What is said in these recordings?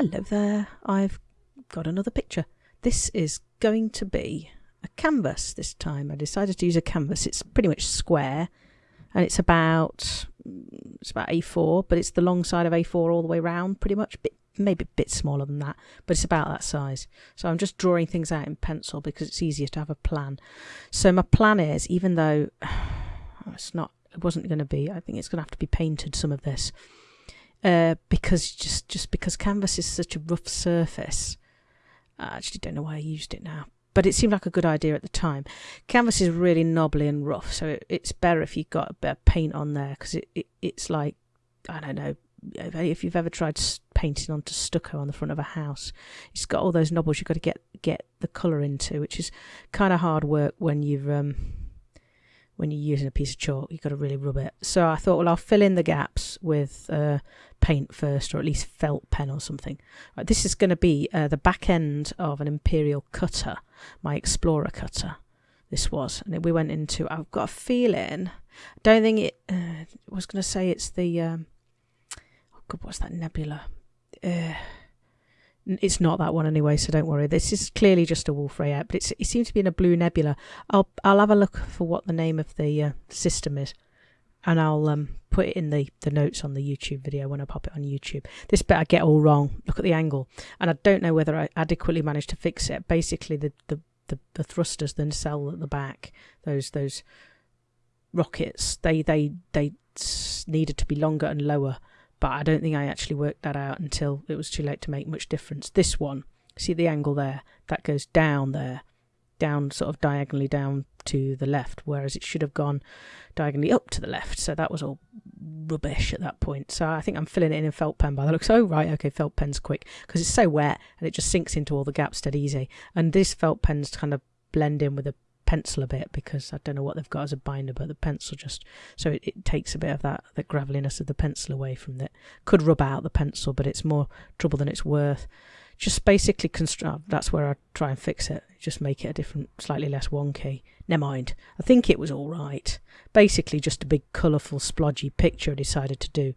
Hello there, I've got another picture. This is going to be a canvas this time. I decided to use a canvas. It's pretty much square and it's about mm, it's about A4, but it's the long side of A4 all the way round pretty much. Bit, maybe a bit smaller than that, but it's about that size. So I'm just drawing things out in pencil because it's easier to have a plan. So my plan is, even though it's not, it wasn't going to be, I think it's going to have to be painted some of this uh, because just just because canvas is such a rough surface. I actually don't know why I used it now, but it seemed like a good idea at the time. Canvas is really knobbly and rough, so it, it's better if you've got a bit of paint on there because it, it it's like I don't know if you've ever tried painting onto stucco on the front of a house. It's got all those knobbles you've got to get get the colour into, which is kind of hard work when you've um, when you're using a piece of chalk. You've got to really rub it. So I thought, well, I'll fill in the gaps with uh, paint first, or at least felt pen or something. Right, this is going to be uh, the back end of an Imperial cutter, my Explorer cutter. This was, and we went into. I've got a feeling. Don't think it. Uh, was going to say it's the. Um, oh God, what's that nebula? It's not that one anyway, so don't worry. This is clearly just a Wolf Rayet, but it seems to be in a blue nebula. I'll I'll have a look for what the name of the uh, system is, and I'll um, put it in the, the notes on the YouTube video when I pop it on YouTube. This bit I get all wrong. Look at the angle, and I don't know whether I adequately managed to fix it. Basically, the the, the, the thrusters, the nacelle at the back, those those rockets, they they they needed to be longer and lower but I don't think I actually worked that out until it was too late to make much difference. This one, see the angle there? That goes down there, down sort of diagonally down to the left, whereas it should have gone diagonally up to the left. So that was all rubbish at that point. So I think I'm filling it in in felt pen by the looks. Oh, right, okay, felt pen's quick because it's so wet and it just sinks into all the gaps dead easy. And this felt pen's kind of blend in with the pencil a bit because I don't know what they've got as a binder, but the pencil just so it, it takes a bit of that the graveliness of the pencil away from it. Could rub out the pencil, but it's more trouble than it's worth. Just basically construct. That's where I try and fix it. Just make it a different, slightly less wonky. Never mind. I think it was all right. Basically, just a big colourful, splodgy picture I decided to do.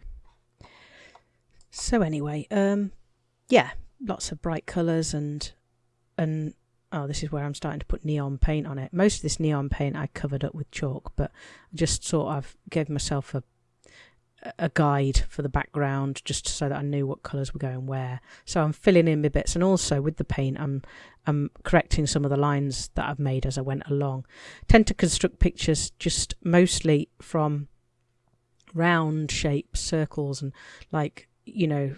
So anyway, um, yeah, lots of bright colours and and oh, this is where I'm starting to put neon paint on it. Most of this neon paint I covered up with chalk, but I just sort of gave myself a a guide for the background just so that I knew what colours were going where. So I'm filling in my bits and also with the paint I'm I'm correcting some of the lines that I've made as I went along. tend to construct pictures just mostly from round shapes, circles and like, you know,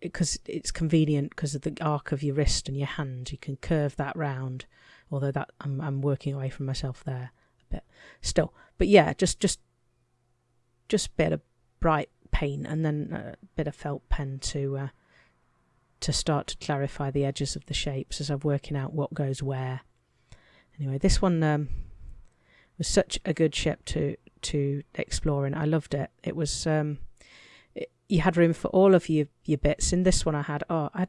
because it's convenient because of the arc of your wrist and your hand. You can curve that round. Although that I'm I'm working away from myself there a bit still. But yeah, just just just a bit of bright paint and then a bit of felt pen to uh, to start to clarify the edges of the shapes as I'm working out what goes where. Anyway, this one um, was such a good ship to to explore and I loved it. It was um, you had room for all of your your bits. In this one, I had oh, I had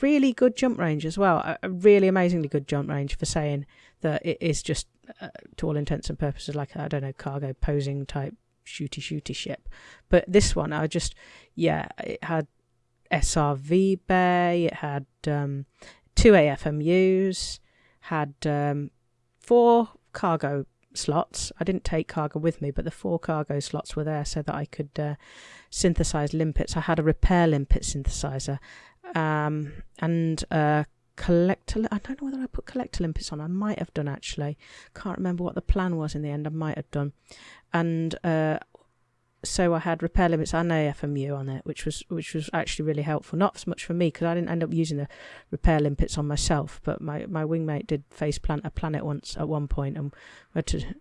really good jump range as well. A really amazingly good jump range for saying that it is just, uh, to all intents and purposes, like I don't know, cargo posing type shooty shooty ship. But this one, I just yeah, it had SRV bay. It had um, two AFMUs. Had um, four cargo slots. I didn't take cargo with me, but the four cargo slots were there so that I could uh, synthesize limpets. I had a repair limpet synthesizer um, and a collector. I don't know whether I put collector limpets on. I might have done actually. Can't remember what the plan was in the end. I might have done. And uh, so I had repair limpets and AFMU on it, which was which was actually really helpful. Not so much for me because I didn't end up using the repair limpets on myself, but my my wingmate did face plant a planet once at one point, and we had to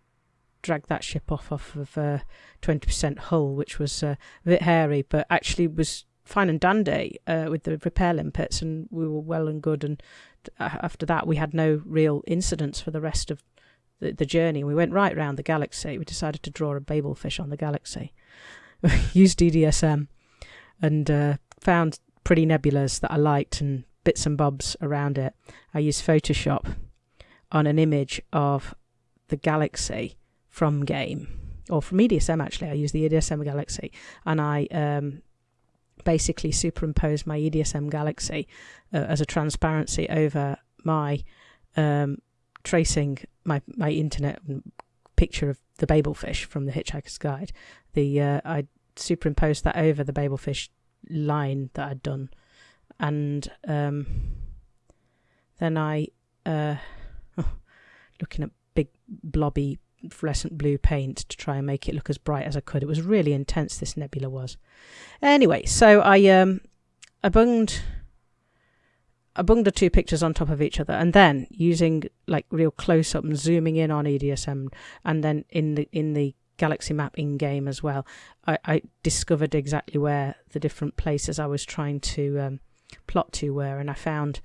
drag that ship off off of uh, twenty percent hull, which was uh, a bit hairy, but actually was fine and dandy uh, with the repair limpets, and we were well and good. And after that, we had no real incidents for the rest of the, the journey. We went right round the galaxy. We decided to draw a Babel fish on the galaxy. used EDSM and uh, found pretty nebulas that I liked and bits and bobs around it. I used Photoshop on an image of the galaxy from game or from EDSM actually. I used the EDSM galaxy and I um, basically superimposed my EDSM Galaxy uh, as a transparency over my um, tracing my my internet picture of the Babelfish from the Hitchhiker's Guide. The uh, I superimposed that over the Babelfish line that I'd done, and um, then I uh, oh, looking at big blobby fluorescent blue paint to try and make it look as bright as I could. It was really intense. This nebula was. Anyway, so I um I bunged I bunged the two pictures on top of each other, and then using like real close up and zooming in on EDSM, and then in the in the Galaxy Map in game as well, I, I discovered exactly where the different places I was trying to um, plot to were, and I found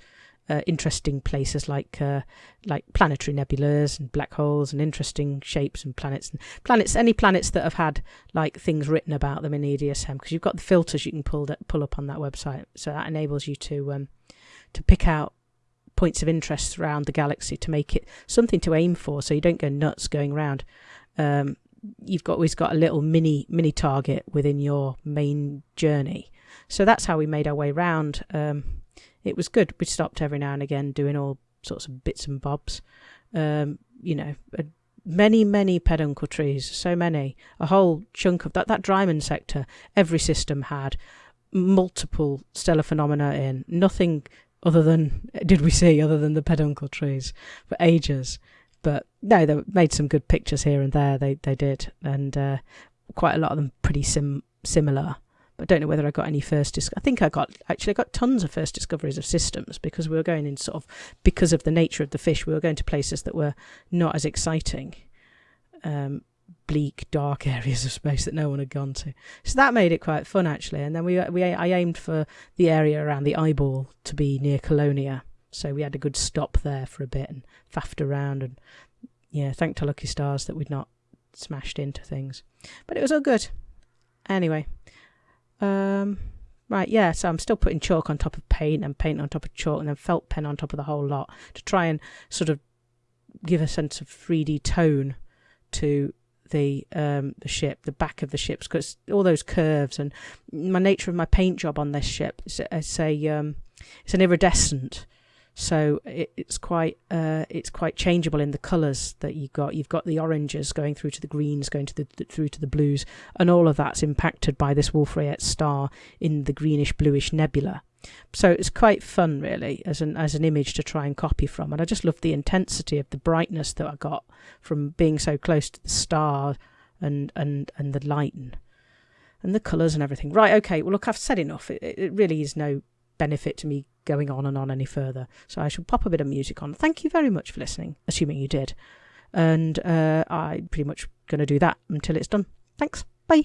uh, interesting places like uh, like planetary nebulas and black holes and interesting shapes and planets and planets any planets that have had like things written about them in EDSM because you've got the filters you can pull that pull up on that website. So that enables you to um, to pick out points of interest around the galaxy to make it something to aim for so you don't go nuts going around um, you've got always got a little mini mini target within your main journey so that's how we made our way around um, it was good. We stopped every now and again doing all sorts of bits and bobs. Um, you know, many, many peduncle trees, so many. A whole chunk of that, that Dryman sector, every system had multiple stellar phenomena in. Nothing other than, did we see, other than the peduncle trees for ages. But no, they made some good pictures here and there. They they did, and uh, quite a lot of them pretty sim similar. I don't know whether I got any first. Dis- I think I got actually I got tons of first discoveries of systems because we were going in sort of because of the nature of the fish. We were going to places that were not as exciting, um, bleak, dark areas of space that no one had gone to. So that made it quite fun actually. And then we we I aimed for the area around the eyeball to be near Colonia, so we had a good stop there for a bit and faffed around and yeah, thank to lucky stars that we'd not smashed into things, but it was all good. Anyway. Um, right, yeah, so I'm still putting chalk on top of paint and paint on top of chalk and then felt pen on top of the whole lot to try and sort of give a sense of 3D tone to the um the ship, the back of the ships, because all those curves and my nature of my paint job on this ship is it's a um it's an iridescent so it, it's quite uh, it's quite changeable in the colours that you've got. You've got the oranges going through to the greens, going to the, the through to the blues, and all of that's impacted by this Wolf-Rayet star in the greenish bluish nebula. So it's quite fun, really, as an as an image to try and copy from. And I just love the intensity of the brightness that I got from being so close to the star and and and the light and, and the colours and everything. Right, okay. Well, look, I've said enough. It, it really is no benefit to me going on and on any further. So I shall pop a bit of music on. Thank you very much for listening, assuming you did. And uh, I'm pretty much going to do that until it's done. Thanks. Bye.